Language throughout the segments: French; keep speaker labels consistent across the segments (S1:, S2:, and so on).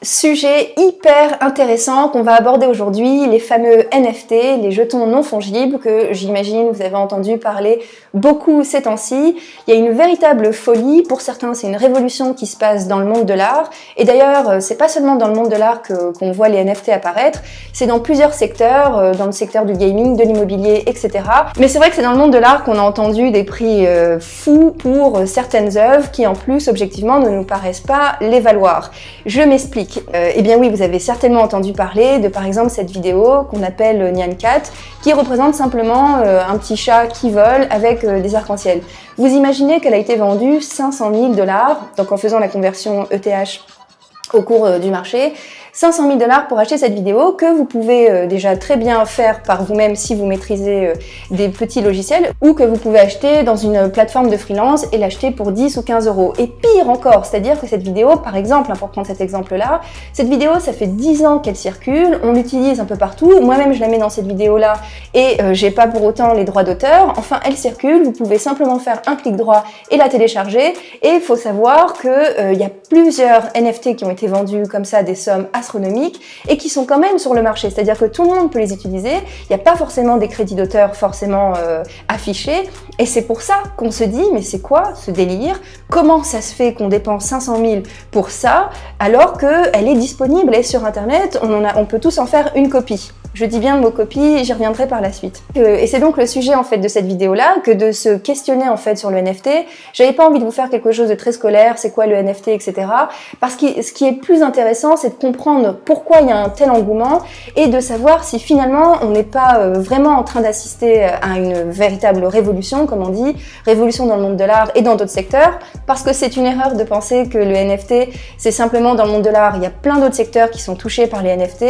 S1: Sujet hyper intéressant qu'on va aborder aujourd'hui, les fameux NFT, les jetons non fongibles que j'imagine vous avez entendu parler beaucoup ces temps-ci. Il y a une véritable folie, pour certains c'est une révolution qui se passe dans le monde de l'art et d'ailleurs euh, c'est pas seulement dans le monde de l'art qu'on voit les NFT apparaître, c'est dans plusieurs secteurs, euh, dans le secteur du gaming, de l'immobilier, etc. Mais c'est vrai que c'est dans le monde de l'art qu'on a entendu des prix euh, fous pour certaines œuvres qui en plus objectivement ne nous paraissent pas les valoir. Je m'explique. Euh, eh bien oui, vous avez certainement entendu parler de par exemple cette vidéo qu'on appelle Nyan Cat, qui représente simplement euh, un petit chat qui vole avec euh, des arcs-en-ciel. Vous imaginez qu'elle a été vendue 500 000 dollars, donc en faisant la conversion ETH au cours du marché, 500 000 dollars pour acheter cette vidéo que vous pouvez euh, déjà très bien faire par vous-même si vous maîtrisez euh, des petits logiciels ou que vous pouvez acheter dans une plateforme de freelance et l'acheter pour 10 ou 15 euros. Et pire encore, c'est-à-dire que cette vidéo, par exemple, hein, pour prendre cet exemple-là, cette vidéo, ça fait 10 ans qu'elle circule, on l'utilise un peu partout, moi-même je la mets dans cette vidéo-là et euh, j'ai pas pour autant les droits d'auteur, enfin elle circule, vous pouvez simplement faire un clic droit et la télécharger. Et il faut savoir qu'il y a plusieurs NFT qui ont été vendus comme ça des sommes assez et qui sont quand même sur le marché. C'est-à-dire que tout le monde peut les utiliser. Il n'y a pas forcément des crédits d'auteur forcément euh, affichés. Et c'est pour ça qu'on se dit, mais c'est quoi ce délire? Comment ça se fait qu'on dépense 500 000 pour ça alors qu'elle est disponible, est sur Internet, on, en a, on peut tous en faire une copie? Je dis bien le mot copie, j'y reviendrai par la suite. Euh, et c'est donc le sujet en fait de cette vidéo-là, que de se questionner en fait sur le NFT. J'avais pas envie de vous faire quelque chose de très scolaire, c'est quoi le NFT, etc. Parce que ce qui est plus intéressant, c'est de comprendre pourquoi il y a un tel engouement et de savoir si finalement on n'est pas euh, vraiment en train d'assister à une véritable révolution, comme on dit, révolution dans le monde de l'art et dans d'autres secteurs, parce que c'est une erreur de penser que le NFT, c'est simplement dans le monde de l'art. Il y a plein d'autres secteurs qui sont touchés par les NFT,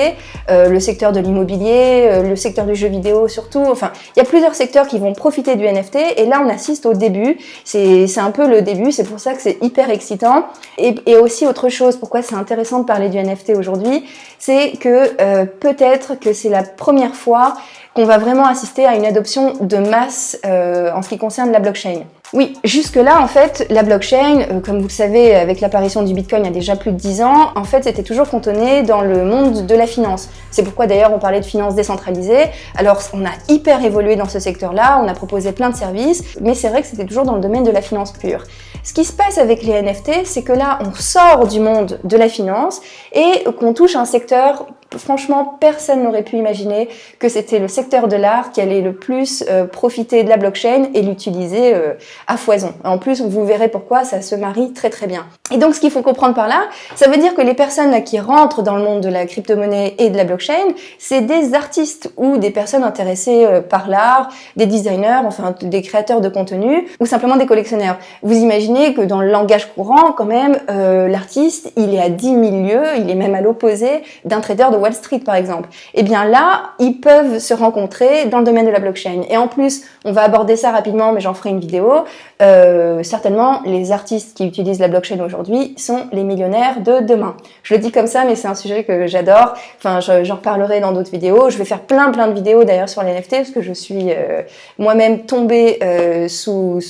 S1: euh, le secteur de l'immobilier, euh, le secteur du jeu vidéo surtout. Enfin, il y a plusieurs secteurs qui vont profiter du NFT et là on assiste au début. C'est un peu le début, c'est pour ça que c'est hyper excitant. Et, aussi autre chose, pourquoi c'est intéressant de parler du NFT aujourd'hui, c'est que euh, peut-être que c'est la première fois qu'on va vraiment assister à une adoption de masse euh, en ce qui concerne la blockchain. Oui, jusque-là, en fait, la blockchain, euh, comme vous le savez, avec l'apparition du Bitcoin il y a déjà plus de 10 ans, en fait, c'était toujours cantonné dans le monde de la finance. C'est pourquoi d'ailleurs on parlait de finance décentralisée. Alors, on a hyper évolué dans ce secteur-là, on a proposé plein de services, mais c'est vrai que c'était toujours dans le domaine de la finance pure. Ce qui se passe avec les NFT, c'est que là, on sort du monde de la finance et qu'on touche un secteur franchement, personne n'aurait pu imaginer que c'était le secteur de l'art qui allait le plus euh, profiter de la blockchain et l'utiliser euh, à foison. En plus, vous verrez pourquoi ça se marie très très bien. Et donc, ce qu'il faut comprendre par là, ça veut dire que les personnes qui rentrent dans le monde de la crypto-monnaie et de la blockchain, c'est des artistes ou des personnes intéressées euh, par l'art, des designers, enfin des créateurs de contenu, ou simplement des collectionneurs. Vous imaginez que dans le langage courant, quand même, l'artiste, il est à 10 000 lieues, il est même à l'opposé d'un trader de Wall Street par exemple, eh bien là, ils peuvent se rencontrer dans le domaine de la blockchain. Et en plus, on va aborder ça rapidement, mais j'en ferai une vidéo, euh, certainement, les artistes qui utilisent la blockchain aujourd'hui sont les millionnaires de demain. Je le dis comme ça, mais c'est un sujet que j'adore. Enfin, j'en reparlerai dans d'autres vidéos. Je vais faire plein plein de vidéos d'ailleurs sur les NFT, parce que je suis euh, moi-même tombée euh, sous...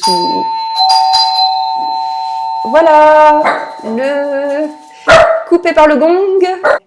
S1: Voilà le coupé par le gong.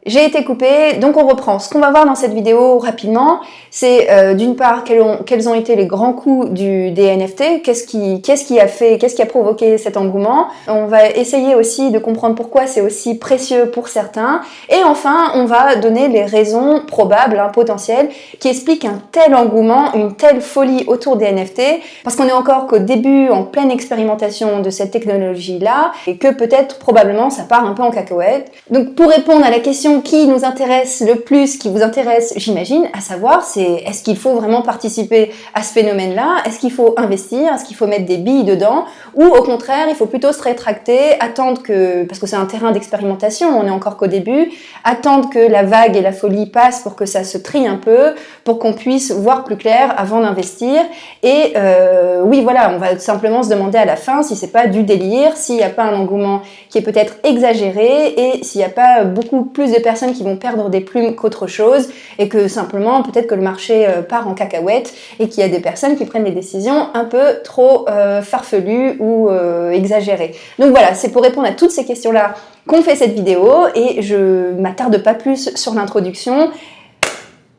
S1: J'ai été coupé, donc on reprend. Ce qu'on va voir dans cette vidéo rapidement, c'est euh, d'une part quels ont, quels ont, été les grands coups du, des NFT, qu'est-ce qui, qui a fait, qu'est-ce qui a provoqué cet engouement. On va essayer aussi de comprendre pourquoi c'est aussi précieux pour certains. Et enfin, on va donner les raisons probables, hein, potentielles, qui expliquent un tel engouement, une telle folie autour des NFT, parce qu'on est encore qu'au début, en pleine expérimentation de cette technologie-là, et que peut-être probablement ça part un peu en cacahuète. Donc pour répondre à la question qui nous intéresse le plus, qui vous intéresse j'imagine, à savoir c'est est-ce qu'il faut vraiment participer à ce phénomène-là? Est-ce qu'il faut investir? Est-ce qu'il faut mettre des billes dedans? Ou au contraire, il faut plutôt se rétracter, attendre que, parce que c'est un terrain d'expérimentation, on est encore qu'au début, attendre que la vague et la folie passent pour que ça se trie un peu, pour qu'on puisse voir plus clair avant d'investir. Et euh, oui, voilà, on va simplement se demander à la fin si c'est pas du délire, s'il n'y a pas un engouement qui est peut-être exagéré et s'il n'y a pas beaucoup plus de personnes qui vont perdre des plumes qu'autre chose et que simplement peut-être que le marché euh, part en cacahuète et qu'il y a des personnes qui prennent des décisions un peu trop euh, farfelues ou euh, exagérées. Donc voilà, c'est pour répondre à toutes ces questions-là qu'on fait cette vidéo et je m'attarde pas plus sur l'introduction.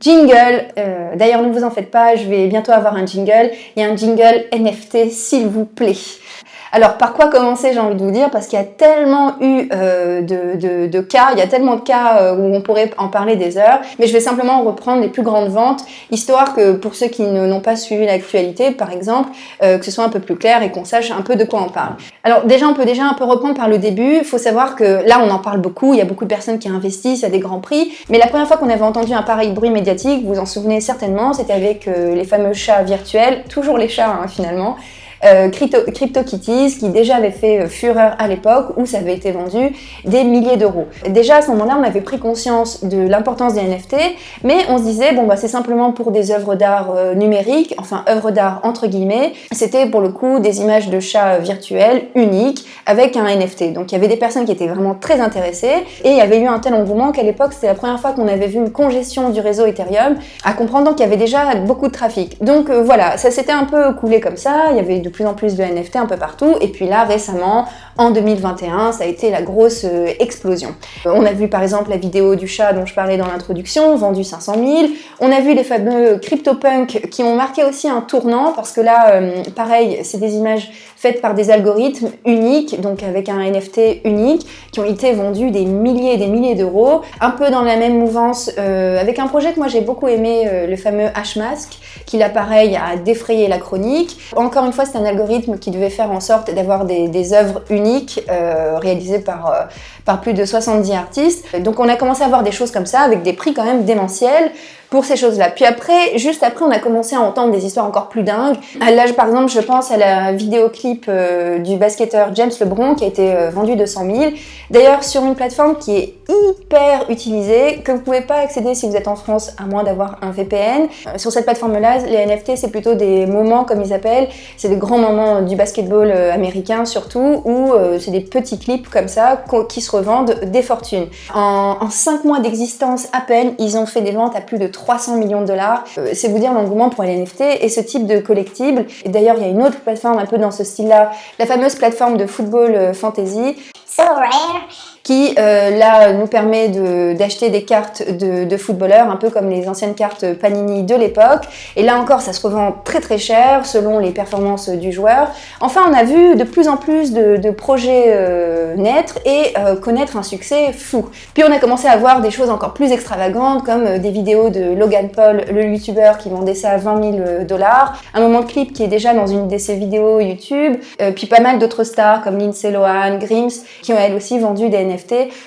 S1: Jingle, d'ailleurs ne vous en faites pas, je vais bientôt avoir un jingle. A un jingle NFT s'il vous plaît. Alors, par quoi commencer, j'ai envie de vous dire, parce qu'il y a tellement eu euh, de, cas, il y a tellement de cas euh, où on pourrait en parler des heures, mais je vais simplement reprendre les plus grandes ventes, histoire que pour ceux qui n'ont pas suivi l'actualité, par exemple, euh, que ce soit un peu plus clair et qu'on sache un peu de quoi on parle. Alors déjà, on peut déjà un peu reprendre par le début. Il faut savoir que là, on en parle beaucoup, il y a beaucoup de personnes qui investissent à des grands prix, mais la première fois qu'on avait entendu un pareil bruit médiatique, vous vous en souvenez certainement, c'était avec les fameux chats virtuels, toujours les chats hein, finalement, euh, CryptoKitties qui déjà avait fait euh, fureur à l'époque où ça avait été vendu des milliers d'euros. Déjà à ce moment-là, on avait pris conscience de l'importance des NFT, mais on se disait bon bah c'est simplement pour des œuvres d'art euh, numériques, enfin œuvres d'art entre guillemets. C'était pour le coup des images de chats virtuels uniques avec un NFT. Donc il y avait des personnes qui étaient vraiment très intéressées et il y avait eu un tel engouement qu'à l'époque c'était la première fois qu'on avait vu une congestion du réseau Ethereum, à comprendre qu'il y avait déjà beaucoup de trafic. Donc voilà, ça s'était un peu coulé comme ça. Il y avait plus en plus de NFT un peu partout. Et puis là, récemment, en 2021, ça a été la grosse euh, explosion. Euh, on a vu par exemple la vidéo du chat dont je parlais dans l'introduction, vendu 500 000. On a vu les fameux CryptoPunk qui ont marqué aussi un tournant parce que là, euh, pareil, c'est des images faites par des algorithmes uniques, donc avec un NFT unique, qui ont été vendus des milliers et des milliers d'euros. Un peu dans la même mouvance, avec un projet que moi j'ai beaucoup aimé, le fameux Hashmask, qui là pareil a défrayé la chronique. Encore une fois, c'est un algorithme qui devait faire en sorte d'avoir des œuvres uniques euh, réalisées par, euh, par plus de 70 artistes. Donc on a commencé à voir des choses comme ça avec des prix quand même démentiels pour ces choses-là. Puis après, juste après, on a commencé à entendre des histoires encore plus dingues. Là, par exemple, je pense à la vidéoclip euh, du basketteur James LeBron qui a été euh, vendu 200 000. D'ailleurs, sur une plateforme qui est hyper utilisée, que vous pouvez pas accéder si vous êtes en France, à moins d'avoir un VPN. Euh, sur cette plateforme-là, les NFT, c'est plutôt des moments, comme ils appellent. C'est des grands moments du basketball américain, surtout, où c'est des petits clips comme ça qui se revendent des fortunes. En, 5 mois d'existence à peine, ils ont fait des ventes à plus de 300 millions de dollars. Euh, c'est vous dire l'engouement pour les NFT et ce type de collectible. Et d'ailleurs, il y a une autre plateforme un peu dans ce style-là, la fameuse plateforme de football euh, fantasy. So rare qui euh, là nous permet d'acheter des cartes de, footballeurs, un peu comme les anciennes cartes Panini de l'époque. Et là encore, ça se revend très très cher selon les performances du joueur. Enfin, on a vu de plus en plus de, projets euh, naître et euh, connaître un succès fou. Puis on a commencé à voir des choses encore plus extravagantes comme des vidéos de Logan Paul, le youtubeur qui vendait ça à 20 000 dollars, un moment de clip qui est déjà dans une de ses vidéos YouTube, puis pas mal d'autres stars comme Lindsay Lohan, Grims, qui ont elles aussi vendu des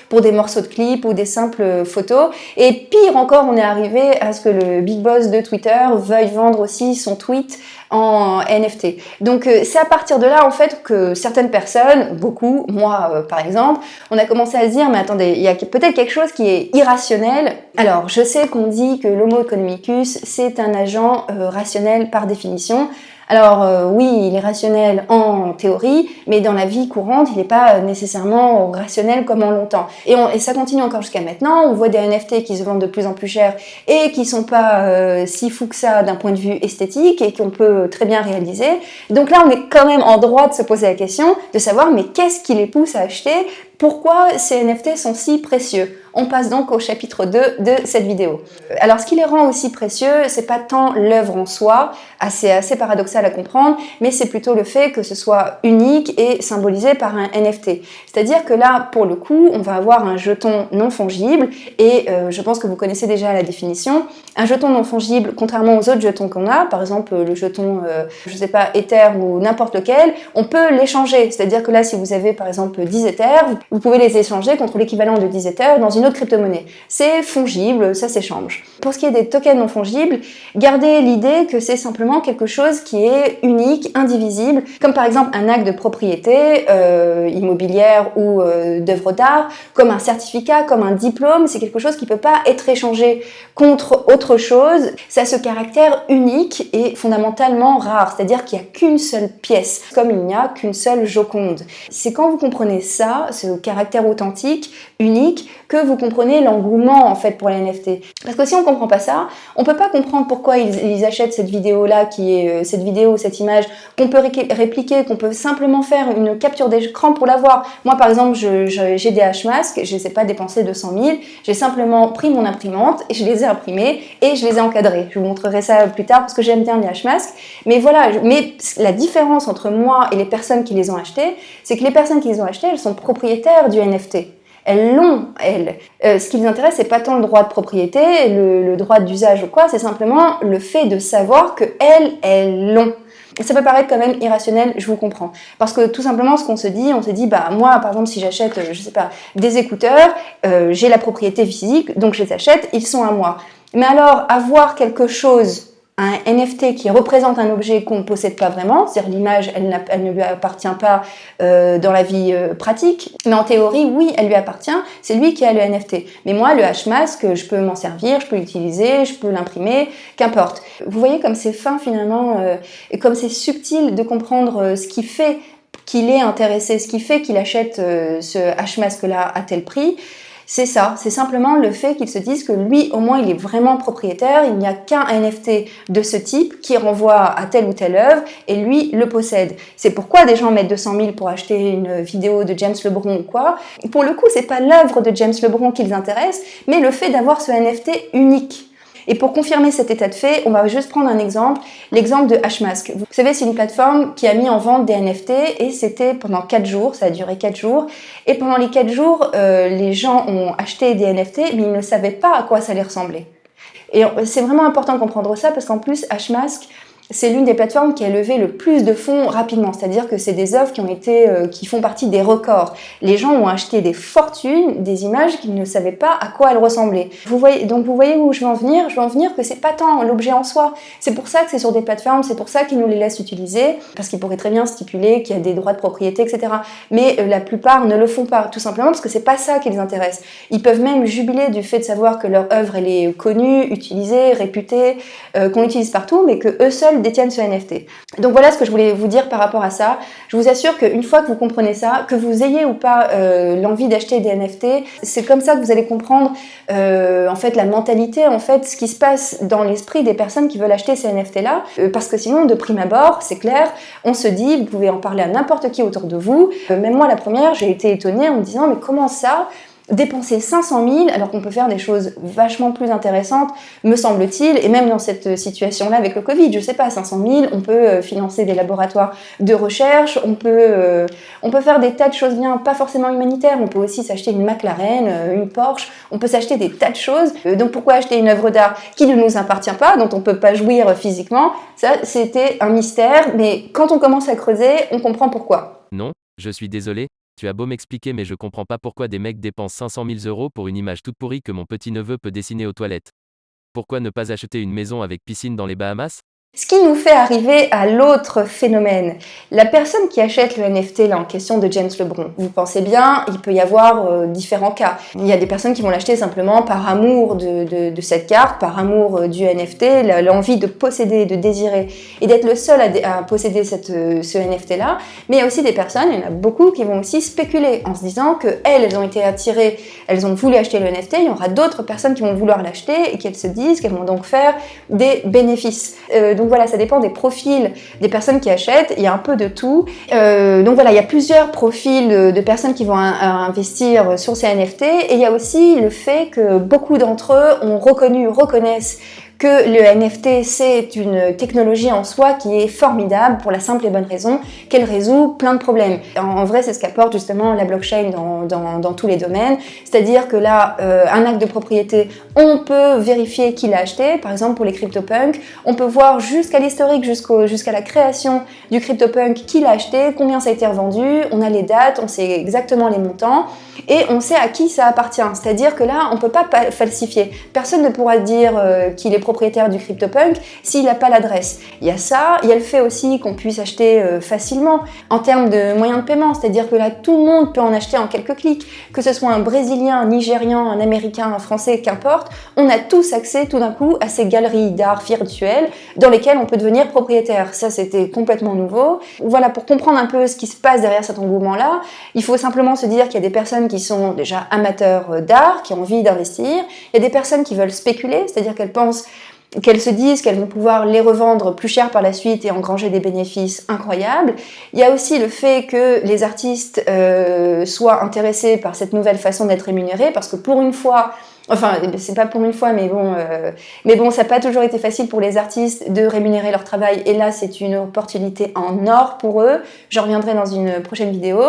S1: pour des morceaux de clips ou des simples photos. Et pire encore, on est arrivé à ce que le big boss de Twitter veuille vendre aussi son tweet en NFT. Donc euh, c'est à partir de là en fait que certaines personnes, beaucoup, moi euh, par exemple, on a commencé à se dire mais attendez, il y a peut-être quelque chose qui est irrationnel. Alors je sais qu'on dit que l'homo economicus c'est un agent euh, rationnel par définition. Alors euh, oui, il est rationnel en théorie, mais dans la vie courante, il n'est pas nécessairement rationnel comme on l'entend. Et, ça continue encore jusqu'à maintenant. On voit des NFT qui se vendent de plus en plus cher et qui sont pas euh, si fous que ça d'un point de vue esthétique et qu'on peut très bien réaliser. Donc là, on est quand même en droit de se poser la question de savoir mais qu'est-ce qui les pousse à acheter? Pourquoi ces NFT sont si précieux? On passe donc au chapitre 2 de cette vidéo. Alors ce qui les rend aussi précieux, c'est pas tant l'œuvre en soi, assez, assez paradoxal à comprendre, mais c'est plutôt le fait que ce soit unique et symbolisé par un NFT. C'est-à-dire que là, pour le coup, on va avoir un jeton non fongible, et euh, je pense que vous connaissez déjà la définition. Un jeton non fongible, contrairement aux autres jetons qu'on a, par exemple le jeton, euh, je sais pas, Ether ou n'importe lequel, on peut l'échanger. C'est-à-dire que là, si vous avez par exemple 10 Ethers, vous pouvez les échanger contre l'équivalent de 10 Ethers dans une autre crypto-monnaie. C'est fongible, ça s'échange. Pour ce qui est des tokens non fongibles, gardez l'idée que c'est simplement quelque chose qui est unique, indivisible, comme par exemple un acte de propriété euh, immobilière ou euh, d'œuvre d'art, comme un certificat, comme un diplôme, c'est quelque chose qui peut pas être échangé contre autre chose. Ça a ce caractère unique et fondamentalement rare, c'est-à-dire qu'il n'y a qu'une seule pièce, comme il n'y a qu'une seule Joconde. C'est quand vous comprenez ça, ce caractère authentique, unique, que vous comprenez l'engouement en fait pour les NFT. Parce que si on comprend pas ça, on peut pas comprendre pourquoi ils, achètent cette vidéo-là, qui est euh, cette vidéo, cette image, qu'on peut répliquer, qu'on peut simplement faire une capture d'écran pour l'avoir. Moi par exemple, j'ai des Hmasks, je ne sais pas dépenser 200 000, j'ai simplement pris mon imprimante et je les ai imprimés et je les ai encadrés. Je vous montrerai ça plus tard parce que j'aime bien les Hmasks. Mais voilà, mais la différence entre moi et les personnes qui les ont achetés, c'est que les personnes qui les ont achetés, elles sont propriétaires du NFT elles l'ont, elles. Euh, ce qui les intéresse, c'est pas tant le droit de propriété, le, droit d'usage ou quoi, c'est simplement le fait de savoir que elles, elles l'ont. Ça peut paraître quand même irrationnel, je vous comprends. Parce que tout simplement, ce qu'on se dit, on se dit, bah moi, par exemple, si j'achète, je sais pas, des écouteurs, euh, j'ai la propriété physique, donc je les achète, ils sont à moi. Mais alors, avoir quelque chose un NFT qui représente un objet qu'on ne possède pas vraiment, c'est-à-dire l'image, elle, ne lui appartient pas euh, dans la vie euh, pratique, mais en théorie, oui, elle lui appartient, c'est lui qui a le NFT. Mais moi, le Hmask, je peux m'en servir, je peux l'utiliser, je peux l'imprimer, qu'importe. Vous voyez comme c'est fin finalement, euh, et comme c'est subtil de comprendre ce qui fait qu'il est intéressé, ce qui fait qu'il achète ce Hmask-là à tel prix, c'est ça, c'est simplement le fait qu'ils se disent que lui, au moins, il est vraiment propriétaire, il n'y a qu'un NFT de ce type qui renvoie à telle ou telle œuvre, et lui le possède. C'est pourquoi des gens mettent 200 000 pour acheter une vidéo de James Lebron ou quoi. Pour le coup, c'est pas l'œuvre de James Lebron qui les intéresse, mais le fait d'avoir ce NFT unique. Et pour confirmer cet état de fait, on va juste prendre un exemple, l'exemple de Hmask. Vous savez, c'est une plateforme qui a mis en vente des NFT et c'était pendant 4 jours, ça a duré 4 jours. Et pendant les 4 jours, euh, les gens ont acheté des NFT, mais ils ne savaient pas à quoi ça allait ressembler. Et c'est vraiment important de comprendre ça parce qu'en plus, Hmask, c'est l'une des plateformes qui a levé le plus de fonds rapidement, c'est-à-dire que c'est des œuvres qui ont été, euh, qui font partie des records. Les gens ont acheté des fortunes, des images qu'ils ne savaient pas à quoi elles ressemblaient. Vous voyez, donc vous voyez où je veux en venir? Je veux en venir que c'est pas tant l'objet en soi. C'est pour ça que c'est sur des plateformes, c'est pour ça qu'ils nous les laissent utiliser, parce qu'ils pourraient très bien stipuler qu'il y a des droits de propriété, etc. Mais euh, la plupart ne le font pas, tout simplement parce que c'est pas ça qui les intéresse. Ils peuvent même jubiler du fait de savoir que leur œuvre elle est connue, utilisée, réputée, euh, qu'on l'utilise partout, mais que eux seuls détiennent ce NFT. Donc voilà ce que je voulais vous dire par rapport à ça. Je vous assure qu'une fois que vous comprenez ça, que vous ayez ou pas euh, l'envie d'acheter des NFT, c'est comme ça que vous allez comprendre euh, en fait la mentalité, en fait ce qui se passe dans l'esprit des personnes qui veulent acheter ces NFT là. Euh, parce que sinon, de prime abord, c'est clair, on se dit, vous pouvez en parler à n'importe qui autour de vous. même moi la première, j'ai été étonnée en me disant mais comment ça? Dépenser 500 000 alors qu'on peut faire des choses vachement plus intéressantes, me semble-t-il, et même dans cette situation-là avec le Covid, je sais pas, 500 000, on peut euh, financer des laboratoires de recherche, on peut, euh, on peut faire des tas de choses bien, pas forcément humanitaires, on peut aussi s'acheter une McLaren, euh, une Porsche, on peut s'acheter des tas de choses, donc pourquoi acheter une œuvre d'art qui ne nous appartient pas, dont on peut pas jouir physiquement, ça c'était un mystère, mais quand on commence à creuser, on comprend pourquoi.
S2: Non, je suis désolé, tu as beau m'expliquer mais je comprends pas pourquoi des mecs dépensent 500 000 euros pour une image toute pourrie que mon petit-neveu peut dessiner aux toilettes. Pourquoi ne pas acheter une maison avec piscine dans les Bahamas?
S1: Ce qui nous fait arriver à l'autre phénomène. La personne qui achète le NFT là, en question de James Lebron, vous pensez bien, il peut y avoir euh, différents cas. Il y a des personnes qui vont l'acheter simplement par amour de, cette carte, par amour euh, du NFT, l'envie de posséder, de désirer, et d'être le seul à, posséder euh, ce NFT là. Mais il y a aussi des personnes, il y en a beaucoup, qui vont aussi spéculer en se disant que elles, ont été attirées, elles ont voulu acheter le NFT, il y aura d'autres personnes qui vont vouloir l'acheter et qu'elles se disent qu'elles vont donc faire des bénéfices. Donc voilà, ça dépend des profils des personnes qui achètent, il y a un peu de tout. Euh, donc voilà, il y a plusieurs profils de, personnes qui vont investir sur ces NFT et il y a aussi le fait que beaucoup d'entre eux ont reconnu, reconnaissent que le NFT c'est une technologie en soi qui est formidable pour la simple et bonne raison qu'elle résout plein de problèmes. En, vrai, c'est ce qu'apporte justement la blockchain dans, dans, tous les domaines, c'est-à-dire que là, euh, un acte de propriété, on peut vérifier qui l'a acheté, par exemple pour les CryptoPunks, on peut voir jusqu'à l'historique, jusqu'à la création du CryptoPunk, qui l'a acheté, combien ça a été revendu, on a les dates, on sait exactement les montants, et on sait à qui ça appartient. C'est-à-dire que là, on peut pas falsifier. Personne ne pourra dire euh, qu'il est propriétaire du CryptoPunk s'il n'a pas l'adresse. Il y a ça, il y a le fait aussi qu'on puisse acheter euh, facilement en termes de moyens de paiement, c'est-à-dire que là, tout le monde peut en acheter en quelques clics, que ce soit un Brésilien, un Nigérian, un Américain, un Français, qu'importe, on a tous accès tout d'un coup à ces galeries d'art virtuelles dans lesquelles on peut devenir propriétaire. Ça, c'était complètement nouveau. Voilà, pour comprendre un peu ce qui se passe derrière cet engouement-là, il faut simplement se dire qu'il y a des personnes qui sont déjà amateurs euh, d'art, qui ont envie d'investir, il y a des personnes qui veulent spéculer, c'est-à-dire qu'elles pensent qu'elles se disent qu'elles vont pouvoir les revendre plus cher par la suite et engranger des bénéfices incroyables. Il y a aussi le fait que les artistes euh, soient intéressés par cette nouvelle façon d'être rémunérés, parce que pour une fois, Enfin, c'est pas pour une fois, mais bon, euh, mais bon, ça n'a pas toujours été facile pour les artistes de rémunérer leur travail. Et là, c'est une opportunité en or pour eux. J'en reviendrai dans une prochaine vidéo.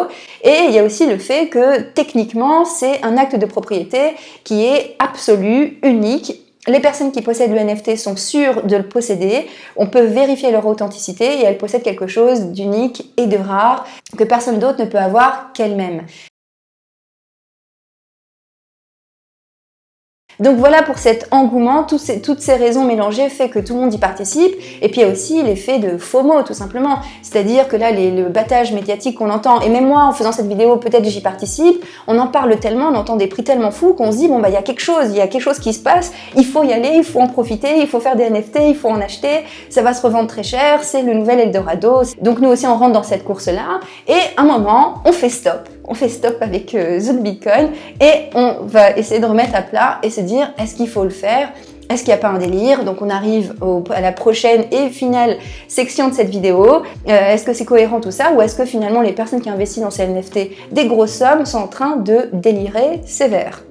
S1: Et il y a aussi le fait que techniquement, c'est un acte de propriété qui est absolu, unique les personnes qui possèdent le NFT sont sûres de le posséder, on peut vérifier leur authenticité et elles possèdent quelque chose d'unique et de rare que personne d'autre ne peut avoir qu'elle-même. Donc voilà pour cet engouement, toutes ces, raisons mélangées fait que tout le monde y participe. Et puis il y a aussi l'effet de FOMO tout simplement. C'est-à-dire que là, le battage médiatique qu'on entend, et même moi en faisant cette vidéo, peut-être j'y participe, on en parle tellement, on entend des prix tellement fous qu'on se dit, bon bah il y a quelque chose, il y a quelque chose qui se passe, il faut y aller, il faut en profiter, il faut faire des NFT, il faut en acheter, ça va se revendre très cher, c'est le nouvel Eldorado. Donc nous aussi on rentre dans cette course-là, et à un moment, on fait stop on fait stop avec euh, Bitcoin et on va essayer de remettre à plat et se dire est-ce qu'il faut le faire? Est-ce qu'il n'y a pas un délire? Donc on arrive à la prochaine et finale section de cette vidéo. Euh, est-ce que c'est cohérent tout ça? Ou est-ce que finalement les personnes qui investissent dans ces NFT des grosses sommes sont en train de délirer sévère?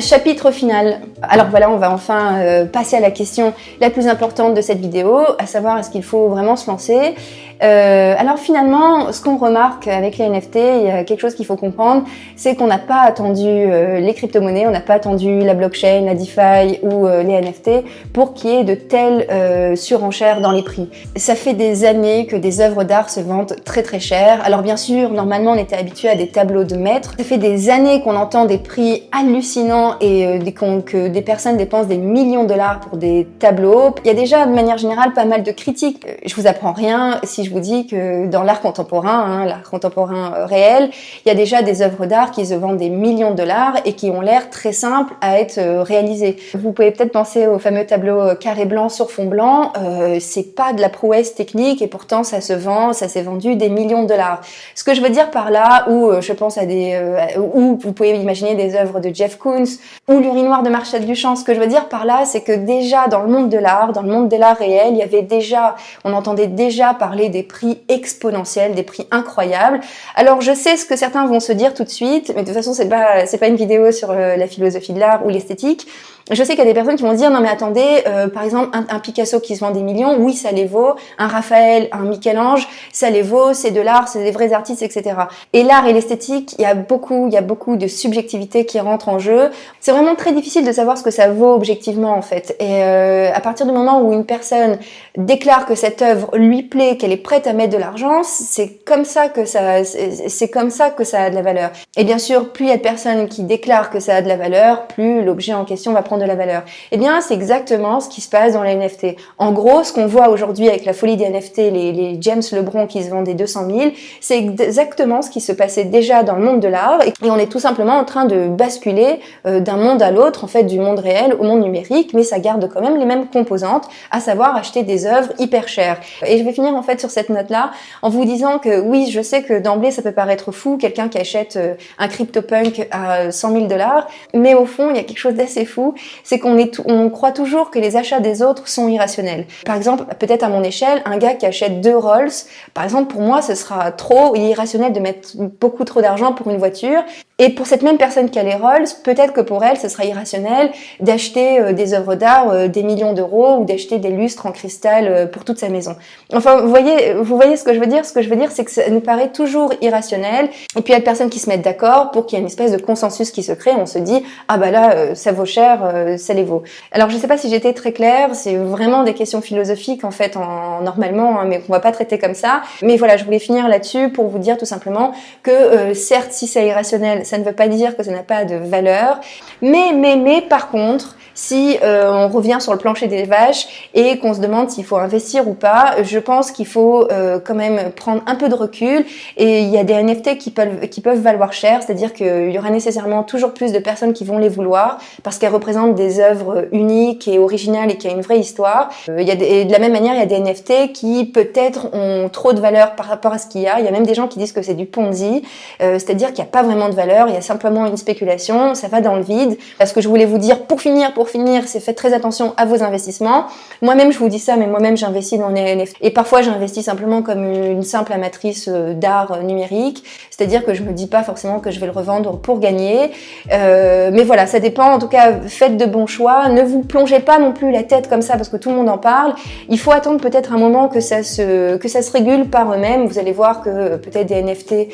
S1: Chapitre final. Alors voilà, on va enfin euh, passer à la question la plus importante de cette vidéo, à savoir est-ce qu'il faut vraiment se lancer? Euh, alors finalement, ce qu'on remarque avec les NFT, quelque chose qu'il faut comprendre, c'est qu'on n'a pas attendu euh, les crypto-monnaies, on n'a pas attendu la blockchain, la DeFi ou euh, les NFT pour qu'il y ait de telles surenchères dans les prix. Ça fait des années que des œuvres d'art se vendent très très cher. Alors bien sûr, normalement on était habitué à des tableaux de maîtres. Ça fait des années qu'on entend des prix hallucinants et que des personnes dépensent des millions de dollars pour des tableaux. Il y a déjà de manière générale pas mal de critiques. Je vous apprends rien je vous dis que dans l'art contemporain, hein, l'art contemporain euh, réel, il y a déjà des œuvres d'art qui se vendent des millions de dollars et qui ont l'air très simples à être euh, réalisées. Vous pouvez peut-être penser au fameux tableau euh, carré blanc sur fond blanc, euh, c'est pas de la prouesse technique et pourtant ça se vend, ça s'est vendu des millions de dollars. Ce que je veux dire par là, où je pense à des, où vous pouvez imaginer des œuvres de Jeff Koons ou l'urinoir de Marcel Duchamp, ce que je veux dire par là, c'est que déjà dans le monde de l'art, dans le monde de l'art réel, il y avait déjà, on entendait déjà parler des prix exponentiels, des prix incroyables. Alors je sais ce que certains vont se dire tout de suite, mais de toute façon c'est pas c'est pas une vidéo sur euh, la philosophie de l'art ou l'esthétique. Je sais qu'il y a des personnes qui vont dire non mais attendez, euh, par exemple un, Picasso qui se vend des millions, oui ça les vaut, un Raphaël, un Michel-Ange, ça les vaut, c'est de l'art, c'est des vrais artistes, etc. Et l'art et l'esthétique, il y a beaucoup, il y a beaucoup de subjectivité qui rentre en jeu. C'est vraiment très difficile de savoir ce que ça vaut objectivement en fait. Et euh, à partir du moment où une personne déclare que cette œuvre lui plaît, qu'elle est prête à mettre de l'argent, c'est comme ça que ça, c'est comme ça que ça a de la valeur. Et bien sûr, plus il y a de personnes qui déclarent que ça a de la valeur, plus l'objet en question va prendre de la valeur Eh bien, c'est exactement ce qui se passe dans les NFT. En gros, ce qu'on voit aujourd'hui avec la folie des NFT, les, James Lebron qui se vendent des 200 000, c'est exactement ce qui se passait déjà dans le monde de l'art et on est tout simplement en train de basculer euh, d'un monde à l'autre, en fait, du monde réel au monde numérique, mais ça garde quand même les mêmes composantes, à savoir acheter des œuvres hyper chères. Et je vais finir en fait sur cette note-là en vous disant que oui, je sais que d'emblée ça peut paraître fou, quelqu'un qui achète euh, un CryptoPunk à 100 000 dollars, mais au fond, il y a quelque chose d'assez fou, c'est qu'on on croit toujours que les achats des autres sont irrationnels. Par exemple, peut-être à mon échelle, un gars qui achète deux Rolls, par exemple, pour moi, ce sera trop irrationnel de mettre beaucoup trop d'argent pour une voiture. Et pour cette même personne qui a les Rolls, peut-être que pour elle, ce sera irrationnel d'acheter euh, des œuvres d'art euh, des millions d'euros ou d'acheter des lustres en cristal euh, pour toute sa maison. Enfin, vous voyez, vous voyez ce que je veux dire? Ce que je veux dire, c'est que ça nous paraît toujours irrationnel. Et puis il y a des personnes qui se mettent d'accord pour qu'il y ait une espèce de consensus qui se crée. On se dit, ah bah là, ça vaut cher, ça les vaut. Alors je sais pas si j'étais très claire, c'est vraiment des questions philosophiques en fait, en, normalement, hein, mais qu'on va pas traiter comme ça. Mais voilà, je voulais finir là-dessus pour vous dire tout simplement que certes, si c'est irrationnel, ça ne veut pas dire que ça n'a pas de valeur. Mais, mais, mais, par contre, si euh, on revient sur le plancher des vaches et qu'on se demande s'il faut investir ou pas, je pense qu'il faut euh, quand même prendre un peu de recul et il y a des NFT qui peuvent, qui peuvent valoir cher, c'est-à-dire qu'il y aura nécessairement toujours plus de personnes qui vont les vouloir parce qu'elles représentent des œuvres uniques et originales et qui a une vraie histoire. Euh, y a de la même manière, il y a des NFT qui peut-être ont trop de valeur par rapport à ce qu'il y a. Il y a même des gens qui disent que c'est du Ponzi, c'est-à-dire qu'il n'y a pas vraiment de valeur, il y a simplement une spéculation, ça va dans le vide. Parce que je voulais vous dire, pour finir, pour finir, c'est faites très attention à vos investissements. Moi-même, je vous dis ça, mais moi-même, j'investis dans les NFT. Et parfois, j'investis simplement comme une simple amatrice euh, d'art euh, numérique. C'est-à-dire que je me dis pas forcément que je vais le revendre pour gagner. Euh, mais voilà, ça dépend. En tout cas, faites de bons choix. Ne vous plongez pas non plus la tête comme ça parce que tout le monde en parle. Il faut attendre peut-être un moment que ça se, que ça se régule par eux-mêmes. Vous allez voir que peut-être des NFT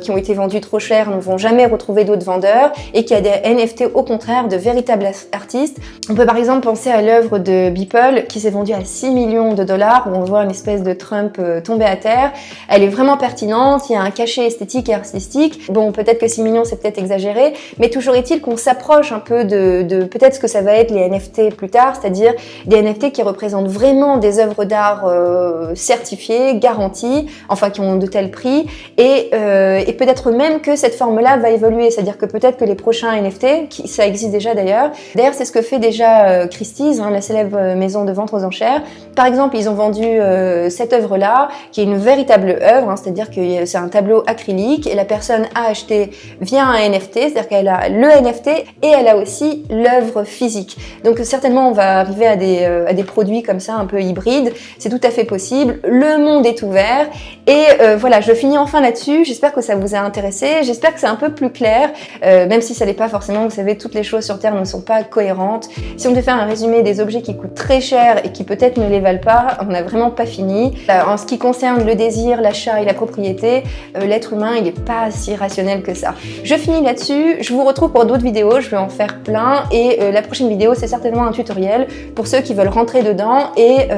S1: qui ont été vendus trop cher ne jamais retrouver d'autres vendeurs et qu'il y a des NFT au contraire de véritables artistes. On peut par exemple penser à l'œuvre de Beeple qui s'est vendue à 6 millions de dollars où on voit une espèce de Trump euh, tomber à terre. Elle est vraiment pertinente, il y a un cachet esthétique et artistique. Bon, peut-être que 6 millions c'est peut-être exagéré, mais toujours est-il qu'on s'approche un peu de, de peut-être ce que ça va être les NFT plus tard, c'est-à-dire des NFT qui représentent vraiment des œuvres d'art euh, certifiées, garanties, enfin qui ont de tels prix, et, euh, et peut-être même que cette forme-là va évoluer, c'est-à-dire que peut-être que les prochains NFT, ça existe déjà d'ailleurs, d'ailleurs c'est ce que fait déjà euh, Christie's, hein, la célèbre euh, maison de vente aux enchères. Par exemple, ils ont vendu euh, cette œuvre-là, qui est une véritable œuvre, hein, c'est-à-dire que c'est un tableau acrylique et la personne a acheté via un NFT, c'est-à-dire qu'elle a le NFT et elle a aussi l'œuvre physique. Donc certainement on va arriver à des, à des produits comme ça un peu hybrides, c'est tout à fait possible. Le monde est ouvert et voilà, je finis enfin là-dessus. J'espère que ça vous a intéressé, j'espère que c'est un peu plus clair. Euh, même si ça n'est pas forcément, vous savez, toutes les choses sur Terre ne sont pas cohérentes. Si on devait faire un résumé des objets qui coûtent très cher et qui peut-être ne les valent pas, on n'a vraiment pas fini. Euh, en ce qui concerne le désir, l'achat et la propriété, euh, l'être humain, il n'est pas si rationnel que ça. Je finis là-dessus, je vous retrouve pour d'autres vidéos, je vais en faire plein et la prochaine vidéo, c'est certainement un tutoriel pour ceux qui veulent rentrer dedans et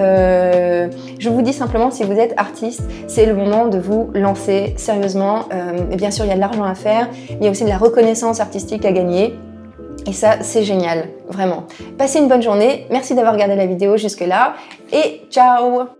S1: je vous dis simplement, si vous êtes artiste, c'est le moment de vous lancer sérieusement. bien sûr, il y a de l'argent à faire, il y a aussi de la reconnaissance artistique à gagner. Et ça, c'est génial, vraiment. Passez une bonne journée, merci d'avoir regardé la vidéo jusque là, et ciao